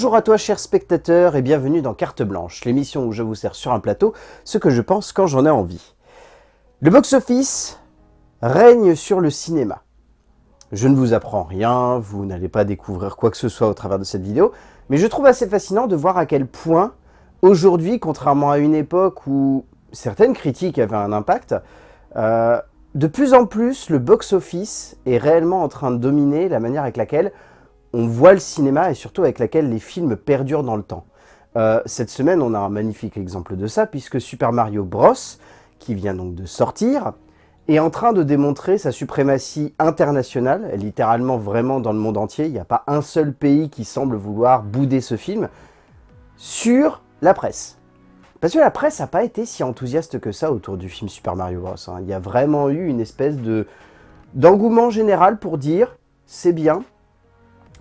Bonjour à toi chers spectateurs et bienvenue dans Carte Blanche, l'émission où je vous sers sur un plateau ce que je pense quand j'en ai envie. Le box-office règne sur le cinéma. Je ne vous apprends rien, vous n'allez pas découvrir quoi que ce soit au travers de cette vidéo, mais je trouve assez fascinant de voir à quel point, aujourd'hui, contrairement à une époque où certaines critiques avaient un impact, euh, de plus en plus, le box-office est réellement en train de dominer la manière avec laquelle on voit le cinéma et surtout avec laquelle les films perdurent dans le temps. Euh, cette semaine, on a un magnifique exemple de ça, puisque Super Mario Bros, qui vient donc de sortir, est en train de démontrer sa suprématie internationale, littéralement vraiment dans le monde entier. Il n'y a pas un seul pays qui semble vouloir bouder ce film, sur la presse. Parce que la presse n'a pas été si enthousiaste que ça autour du film Super Mario Bros. Hein. Il y a vraiment eu une espèce de d'engouement général pour dire « c'est bien »,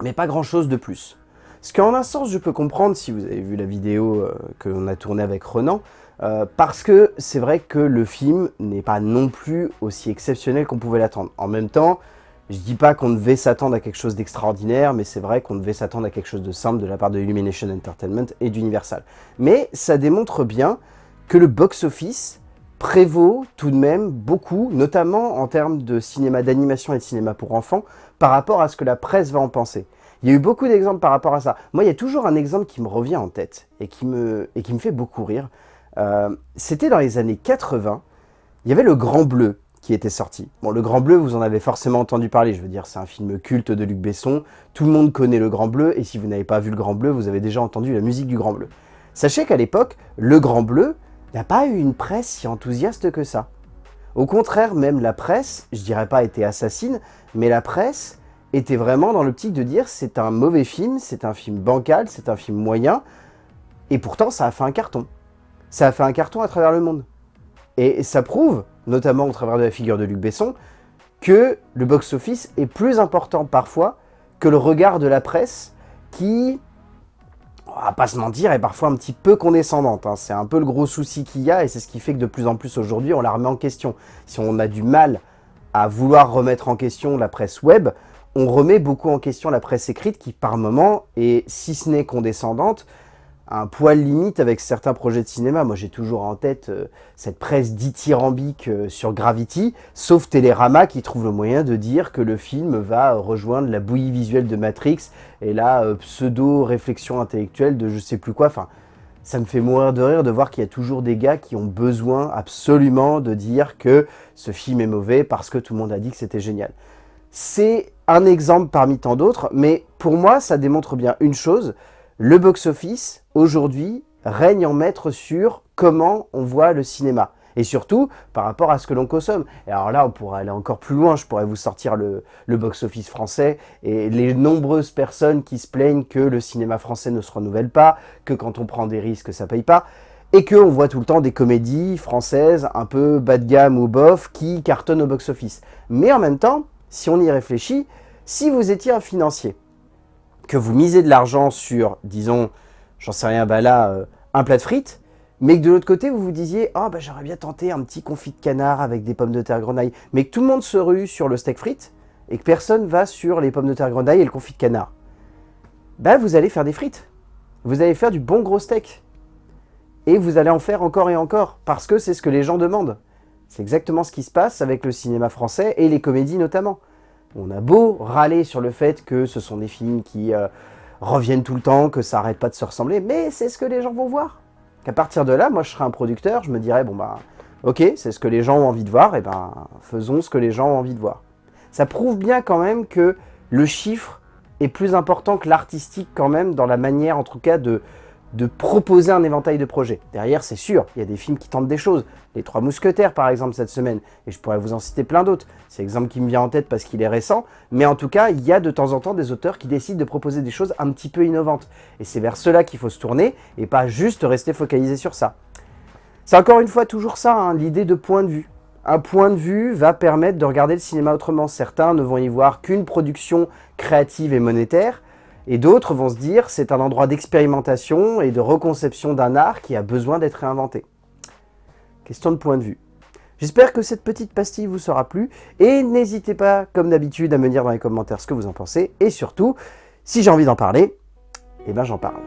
mais pas grand-chose de plus. Ce qu'en un sens, je peux comprendre si vous avez vu la vidéo euh, que l'on a tournée avec Renan, euh, parce que c'est vrai que le film n'est pas non plus aussi exceptionnel qu'on pouvait l'attendre. En même temps, je dis pas qu'on devait s'attendre à quelque chose d'extraordinaire, mais c'est vrai qu'on devait s'attendre à quelque chose de simple de la part de Illumination Entertainment et d'Universal. Mais ça démontre bien que le box-office prévaut tout de même beaucoup, notamment en termes de cinéma d'animation et de cinéma pour enfants, par rapport à ce que la presse va en penser. Il y a eu beaucoup d'exemples par rapport à ça. Moi, il y a toujours un exemple qui me revient en tête et qui me, fait beaucoup rire. Euh, c'était dans les années 80, il y avait Le Grand Bleu qui était sorti. Bon, Le Grand Bleu, vous en avez forcément entendu parler, je veux dire, c'est un film culte de Luc Besson, tout le monde connaît Le Grand Bleu, et si vous n'avez pas vu Le Grand Bleu, vous avez déjà entendu la musique du Grand Bleu. Sachez qu'à l'époque, Le Grand Bleu n'a pas eu une presse si enthousiaste que ça. Au contraire, même la presse, je dirais pas été assassine, mais la presse était vraiment dans l'optique de dire c'est un mauvais film, c'est un film bancal, c'est un film moyen, et pourtant ça a fait un carton ça a fait un carton à travers le monde. Et ça prouve, notamment au travers de la figure de Luc Besson, que le box-office est plus important parfois que le regard de la presse qui, on pas se mentir, est parfois un petit peu condescendante. Hein. C'est un peu le gros souci qu'il y a et c'est ce qui fait que de plus en plus aujourd'hui on la remet en question. Si on a du mal à vouloir remettre en question la presse web, on remet beaucoup en question la presse écrite qui par moment est, si ce n'est condescendante, un poil limite avec certains projets de cinéma. Moi, j'ai toujours en tête euh, cette presse dithyrambique euh, sur Gravity, sauf Télérama qui trouve le moyen de dire que le film va rejoindre la bouillie visuelle de Matrix et la euh, pseudo-réflexion intellectuelle de je sais plus quoi. Enfin, ça me fait mourir de rire de voir qu'il y a toujours des gars qui ont besoin absolument de dire que ce film est mauvais parce que tout le monde a dit que c'était génial. C'est un exemple parmi tant d'autres, mais pour moi, ça démontre bien une chose, le box-office, aujourd'hui, règne en maître sur comment on voit le cinéma. Et surtout, par rapport à ce que l'on consomme. Et alors là, on pourrait aller encore plus loin. Je pourrais vous sortir le, box-office français et les nombreuses personnes qui se plaignent que le cinéma français ne se renouvelle pas, que quand on prend des risques, ça paye pas. Et qu'on voit tout le temps des comédies françaises un peu bas de gamme ou bof qui cartonnent au box-office. Mais en même temps, si on y réfléchit, si vous étiez un financier, que vous misez de l'argent sur, disons, j'en sais rien, bah là, euh, un plat de frites, mais que de l'autre côté, vous vous disiez « Oh, bah j'aurais bien tenté un petit confit de canard avec des pommes de terre grenaille », mais que tout le monde se rue sur le steak frites et que personne va sur les pommes de terre grenaille et le confit de canard, bah vous allez faire des frites. Vous allez faire du bon gros steak. Et vous allez en faire encore et encore, parce que c'est ce que les gens demandent. C'est exactement ce qui se passe avec le cinéma français et les comédies notamment. On a beau râler sur le fait que ce sont des films qui euh, reviennent tout le temps, que ça arrête pas de se ressembler, mais c'est ce que les gens vont voir. Qu'à partir de là, moi je serais un producteur, je me dirais, bon bah, ok, c'est ce que les gens ont envie de voir, et ben faisons ce que les gens ont envie de voir. Ça prouve bien quand même que le chiffre est plus important que l'artistique quand même, dans la manière en tout cas de, de proposer un éventail de projets. Derrière, c'est sûr, il y a des films qui tentent des choses. Les Trois Mousquetaires, par exemple, cette semaine. Et je pourrais vous en citer plein d'autres. C'est l'exemple qui me vient en tête parce qu'il est récent. Mais en tout cas, il y a de temps en temps des auteurs qui décident de proposer des choses un petit peu innovantes. Et c'est vers cela qu'il faut se tourner et pas juste rester focalisé sur ça. C'est encore une fois toujours ça, hein, l'idée de point de vue. Un point de vue va permettre de regarder le cinéma autrement. Certains ne vont y voir qu'une production créative et monétaire, et d'autres vont se dire c'est un endroit d'expérimentation et de reconception d'un art qui a besoin d'être réinventé. Question de point de vue. J'espère que cette petite pastille vous sera plu et n'hésitez pas, comme d'habitude, à me dire dans les commentaires ce que vous en pensez. Et surtout, si j'ai envie d'en parler, eh ben j'en parle.